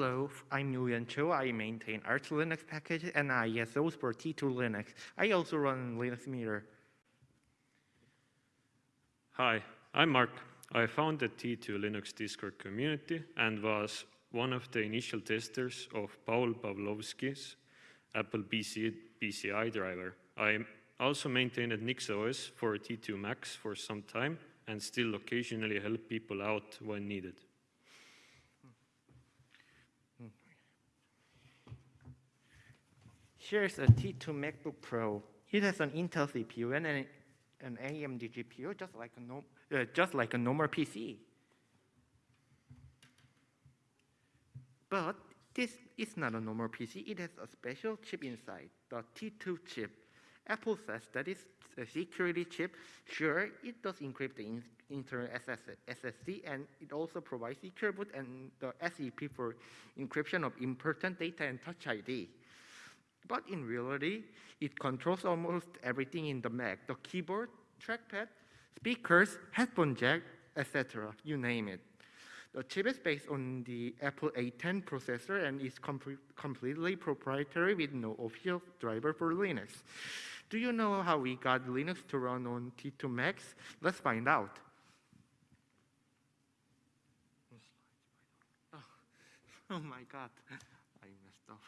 Hello, I'm Nguyen Cho. I maintain Arch Linux packages and ISOs for T2 Linux. I also run Linux Meter. Hi, I'm Mark. I founded T2 Linux Discord community and was one of the initial testers of Paul Pawlowski's Apple PC, PCI driver. I also maintained NixOS for T2 Macs for some time and still occasionally help people out when needed. Here's a T2 MacBook Pro. It has an Intel CPU and an, an AMD GPU, just like a, uh, just like a normal PC. But this is not a normal PC. It has a special chip inside, the T2 chip. Apple says that it's a security chip. Sure, it does encrypt the in internal SSD, and it also provides secure boot and the SEP for encryption of important data and Touch ID. But in reality, it controls almost everything in the Mac, the keyboard, trackpad, speakers, headphone jack, etc., you name it. The chip is based on the Apple A10 processor and is com completely proprietary with no official driver for Linux. Do you know how we got Linux to run on T2 Macs? Let's find out. Oh, oh my God, I messed up.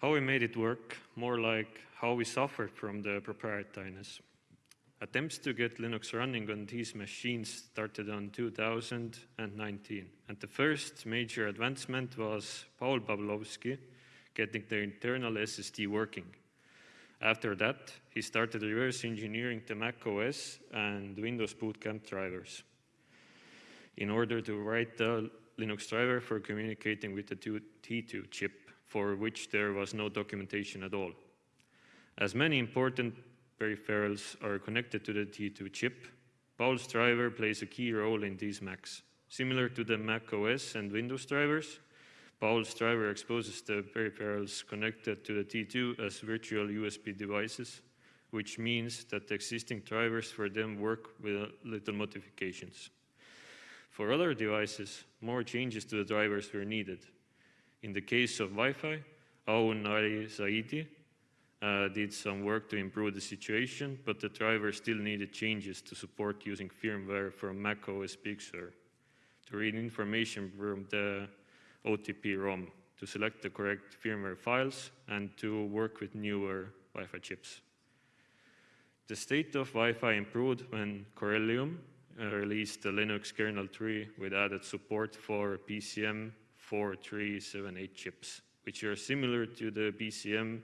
How we made it work, more like how we suffered from the proprietariness. Attempts to get Linux running on these machines started on 2019, and the first major advancement was Paul Pawlowski getting the internal SSD working. After that, he started reverse engineering the Mac OS and Windows Boot Camp drivers in order to write the Linux driver for communicating with the T2 chip, for which there was no documentation at all. As many important peripherals are connected to the T2 chip, Paul's driver plays a key role in these Macs. Similar to the Mac OS and Windows drivers, Paul's driver exposes the peripherals connected to the T2 as virtual USB devices, which means that the existing drivers for them work with little modifications. For other devices, more changes to the drivers were needed. In the case of Wi-Fi, Aoun Ali Zaidi uh, did some work to improve the situation, but the driver still needed changes to support using firmware from Mac OS Sur to read information from the OTP ROM, to select the correct firmware files, and to work with newer Wi-Fi chips. The state of Wi-Fi improved when Corellium uh, released the Linux kernel 3 with added support for BCM 4378 chips, which are similar to the BCM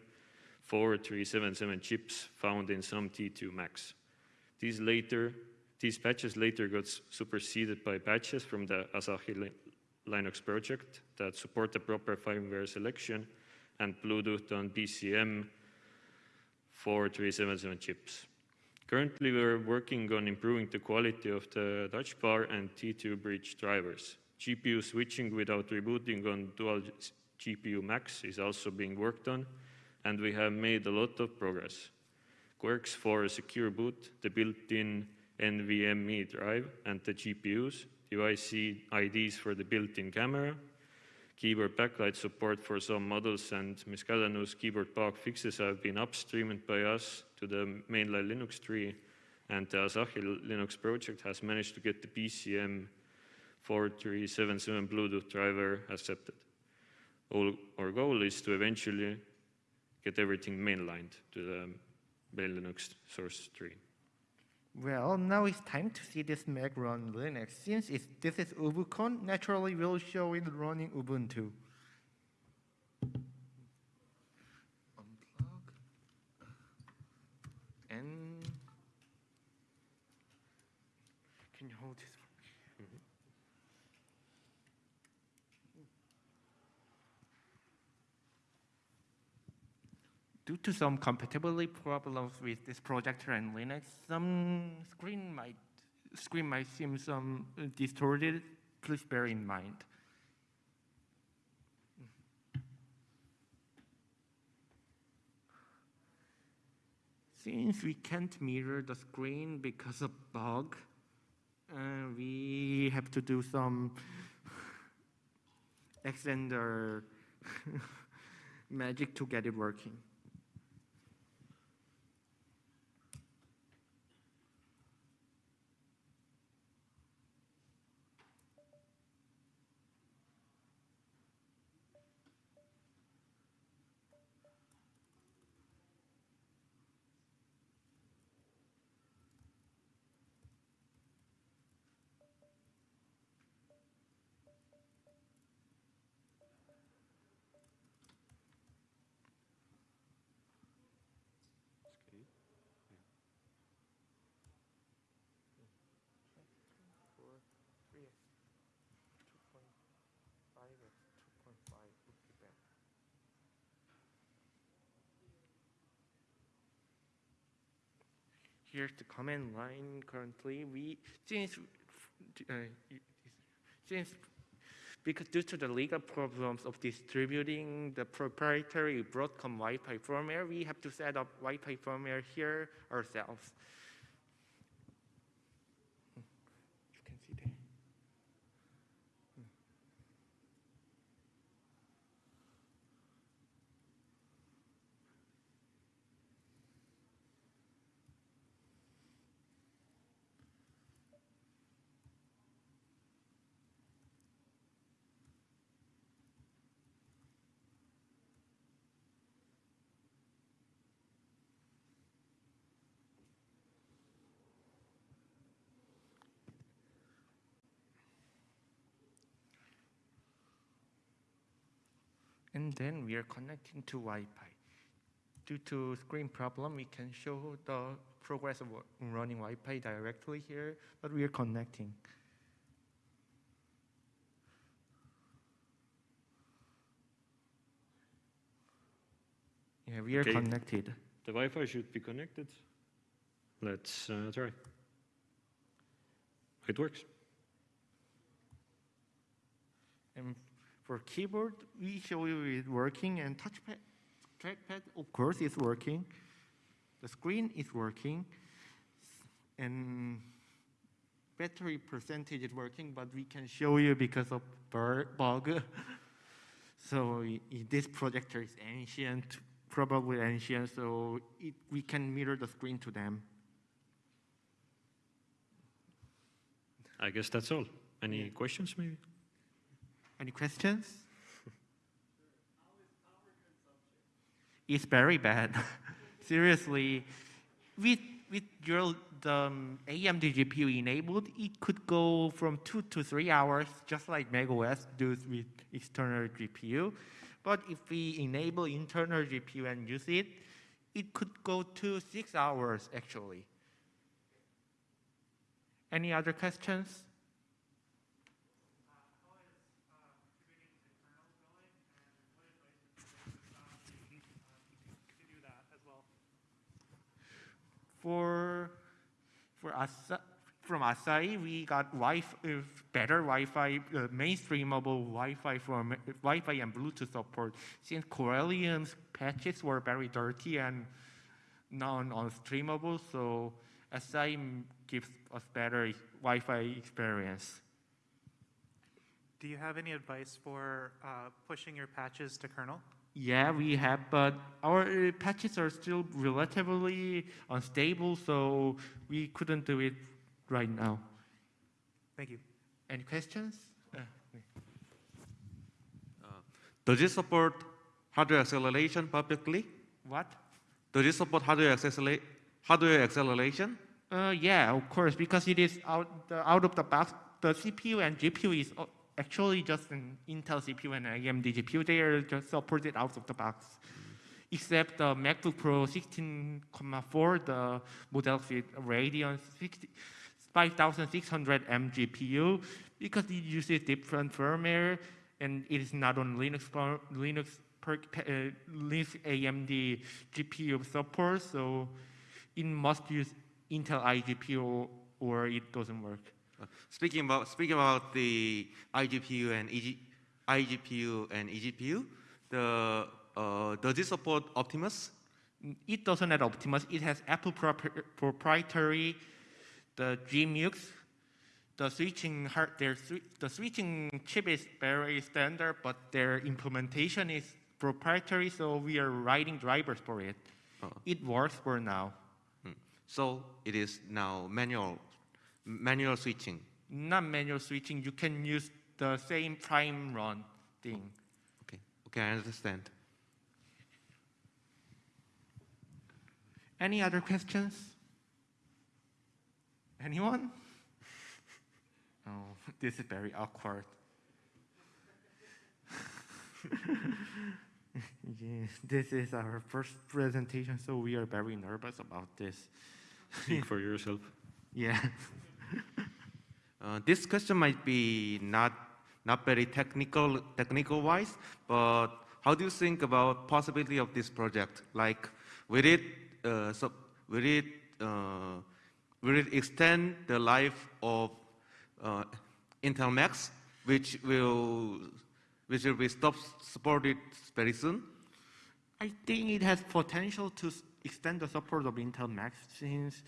4377 chips found in some T2 Macs. These later, these patches later got superseded by patches from the Asahi Linux project that support the proper firmware selection and Bluetooth on BCM 4377 chips. Currently, we're working on improving the quality of the touch bar and T2 bridge drivers. GPU switching without rebooting on dual GPU Macs is also being worked on, and we have made a lot of progress. Quirks for a secure boot, the built-in NVMe drive, and the GPUs, UIC IDs for the built-in camera, keyboard backlight support for some models, and Miscellaneous keyboard bug fixes have been upstreamed by us to the mainline Linux tree, and the Asahi Linux project has managed to get the BCM 4377 Bluetooth driver accepted. All, our goal is to eventually get everything mainlined to the main Linux source tree. Well, now it's time to see this Mac run Linux. Since this is UbuCon, naturally we'll show it running Ubuntu. Unplug. And can you hold this Due to some compatibility problems with this projector and Linux, some screen might screen might seem some distorted. Please bear in mind. Since we can't mirror the screen because of bug, Uh, we have to do some extender magic to get it working. Here's the command line currently. We since uh, since because due to the legal problems of distributing the proprietary Broadcom Wi-Fi firmware, we have to set up Wi-Fi firmware here ourselves. And then we are connecting to Wi-Fi. Due to screen problem, we can show the progress of running Wi-Fi directly here, but we are connecting. Yeah, we are Okay. connected. The Wi-Fi should be connected. Let's uh, try. It works. And for keyboard, we show you it working, and touchpad, trackpad, of course, is working. The screen is working, and battery percentage is working, but we can show you because of bug. so i- i- this projector is ancient, probably ancient, so it, we can mirror the screen to them. I guess that's all. Any Yeah. questions, maybe? Any questions? It's very bad. Seriously, with with your the um, AMD GPU enabled, it could go from two to three hours, just like macOS does with external GPU. But if we enable internal GPU and use it, it could go to six hours actually. Any other questions? to do that as well. For for Asa, from Asahi, we got wi better Wi-Fi, uh, mainstreamable Wi-Fi from Wi-Fi and Bluetooth support. Since Corellium's patches were very dirty and non-streamable, so Asahi gives us better Wi-Fi experience. Do you have any advice for uh, pushing your patches to kernel? Yeah, we have, but our uh, patches are still relatively unstable, so we couldn't do it right now. Thank you. Any questions? Uh, Does it support hardware acceleration perfectly? what? Does it support hardware, accelerate, hardware acceleration? Uh, yeah, of course, because it is out, the, out of the box. The CPU and GPU is uh, actually just an Intel CPU and AMD GPU. They are just supported out of the box. Except the MacBook Pro 16,4, the model with Radeon 60 5600M GPU, because it uses different firmware and it is not on Linux Linux per, uh, Linux AMD GPU support, so it must use Intel iGPU or it doesn't work. Uh, Speaking about, speaking about the iGPU and EG, iGPU and eGPU, the, uh, does it support Optimus? It doesn't have Optimus. It has Apple proprietary, the GMUX, the switching hard, their the switching chip is very standard, but their implementation is proprietary. So we are writing drivers for it. Oh. It works for now. So it is now manual, manual switching. Not manual switching. You can use the same prime run thing. Okay, okay, I understand. Any other questions? Anyone? Oh, this is very awkward. yeah, this is our first presentation, so we are very nervous about this. Speak for yourself. Yeah. Uh, this question might be not not very technical technical wise, but how do you think about possibility of this project? Like, will it uh, so will it uh, will it extend the life of uh, Intel Macs, which will which will be stopped, supported very soon? I think it has potential to extend the support of Intel Macs since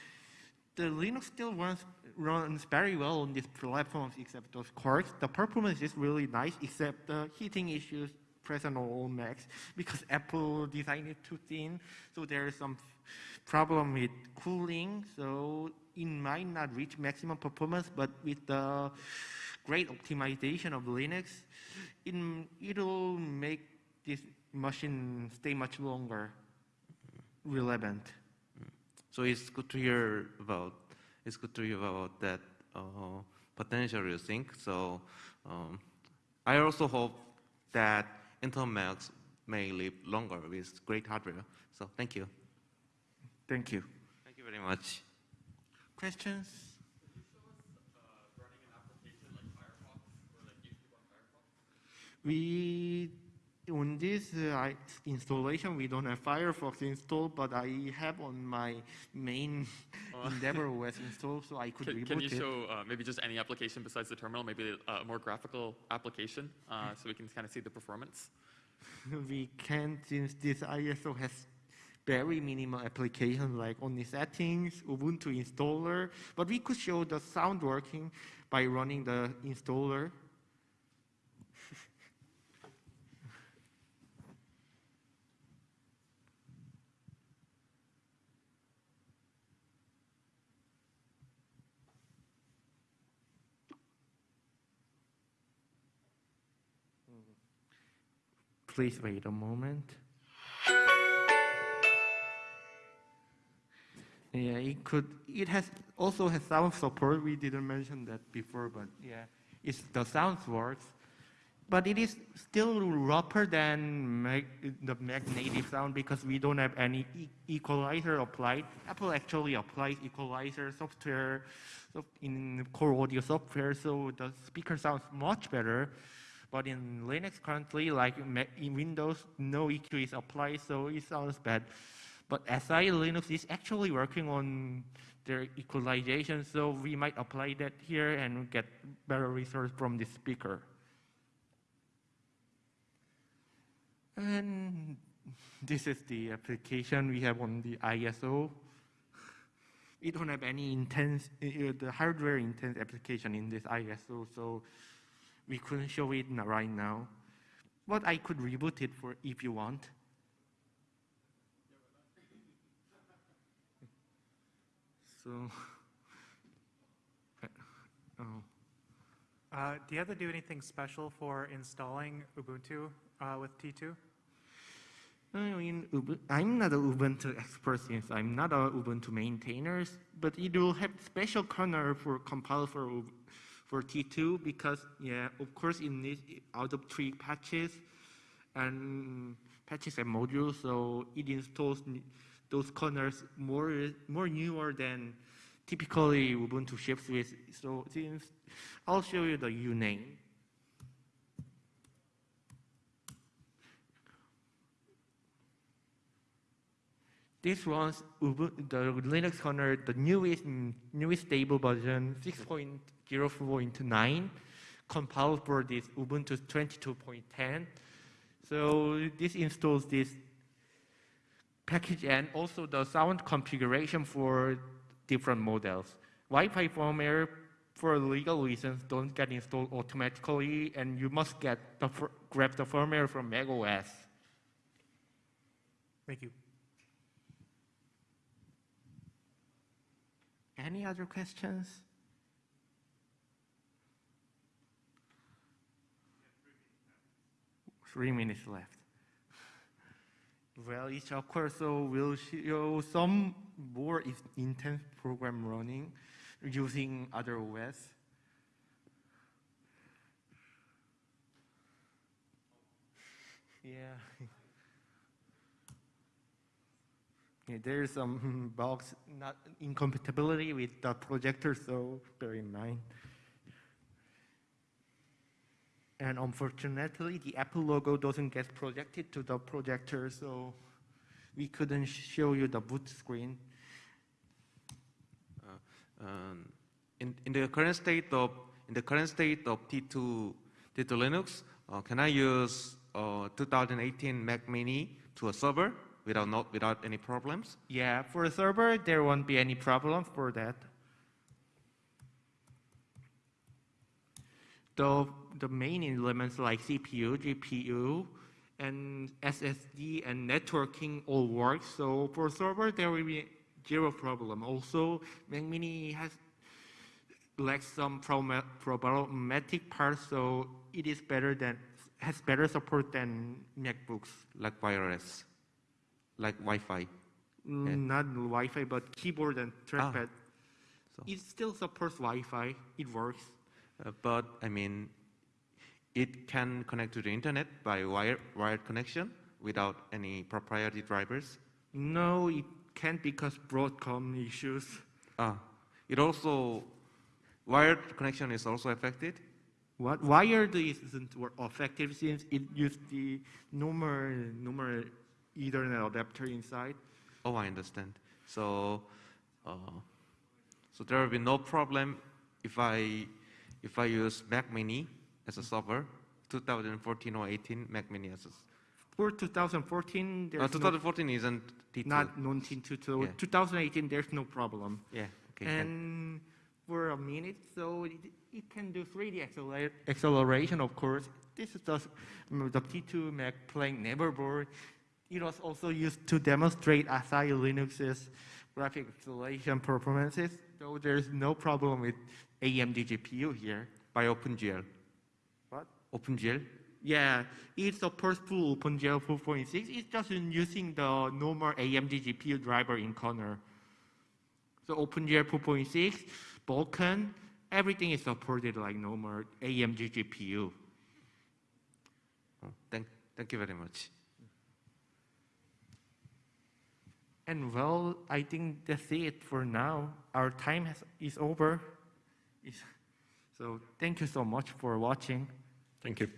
the Linux still runs, runs very well on these platforms except those quirks. The performance is really nice except the heating issues present on all Macs because Apple designed it too thin. So there is some problem with cooling. So it might not reach maximum performance, but with the great optimization of Linux, it, it'll make this machine stay much longer relevant. Mm. So it's good to hear about. It's good to hear about that uh, potential. You think so? Um, I also hope that Intel Macs may live longer with great hardware. So thank you. Thank you. Thank you very much. Questions? We on this uh, installation we don't have Firefox installed, but I have on my main Oh. EndeavourOS installed, so I could Can, reboot can you it. show uh, maybe just any application besides the terminal, maybe a more graphical application, uh, so we can kind of see the performance? we can't since this ISO has very minimal applications like only settings, Ubuntu installer, but we could show the sound working by running the installer. Please wait a moment. Yeah, it could. It has also has sound support. We didn't mention that before, but yeah, it's the sounds works. But it is still rougher than the Mac native sound because we don't have any e- equalizer applied. Apple actually applies equalizer software so in core audio software, so the speaker sounds much better. But in Linux currently, like in Windows, no EQ is applied, so it sounds bad. But Asahi Linux is actually working on their equalization, so we might apply that here and get better results from this speaker. And this is the application we have on the ISO. We don't have any intense, uh, the hardware intense application in this ISO, so we couldn't show it right now. But I could reboot it for if you want. So, oh. Uh, do you have to do anything special for installing Ubuntu uh, with T2? I mean, I'm not an Ubuntu expert since I'm not a Ubuntu maintainer, but it will have special kernel for compile for For T2 because yeah, of course, it needs out of tree patches and patches and modules, so it installs those kernels more more newer than typically Ubuntu ships with. So I'll show you the uname. This runs Ubu- the Linux kernel, the newest newest stable version 6.0.9, compiled for this Ubuntu 22.10. So this installs this package and also the sound configuration for different models. Wi-Fi firmware for legal reasons, don't get installed automatically, and you must get the grab the firmware from macOS. Thank you. Any other questions? Three minutes left. Well, each of course so will show some more is- intense program running using other OS. Yeah. Yeah, there's some bugs, not incompatibility with the projector, so bear in mind. And unfortunately, the Apple logo doesn't get projected to the projector, so we couldn't show you the boot screen. Um, in, in the current state of in the current state of T2 T2 Linux, uh, can I use uh, 2018 Mac Mini to a server without not without any problems? Yeah, for a server, there won't be any problem for that. The, the main elements like CPU, GPU, and SSD and networking all work. So for server, there will be zero problem. Also, Mac Mini has lacks some problematic parts, so it is better than has better support than MacBooks. like wireless, like Wi-Fi. Mm, Not Wi-Fi, but keyboard and trackpad. So- It still supports Wi-Fi. It works. Uh, but I mean, it can connect to the internet by wire, wired connection without any proprietary drivers. No, it can't because Broadcom issues. Ah, it also wired connection is also affected. What wired isn't effective since it used the normal normal Ethernet adapter inside. Oh, I understand. So, uh, so there will be no problem if I if I use Mac Mini as a server, 2014 or 18 Mac Mini as a. For 2014, Uh, there's no, 2014 isn't T2. not non-T2. So Yeah. 2018, there's no problem. Yeah. Okay. and for a minute, so it, it can do 3D acceler- acceleration, of course. This is just mm, the T2 Mac playing Neverball. It was also used to demonstrate Asahi Linux's graphic acceleration performances, so there's no problem with AMD GPU here. by OpenGL. OpenGL. Yeah, it supports full OpenGL 4.6. It's just using the normal AMD GPU driver in kernel. So OpenGL 4.6, Vulkan, everything is supported like normal AMD GPU. Oh, thank, thank you very much. And well, I think that's it for now. Our time has, is over. So thank you so much for watching. Thank you.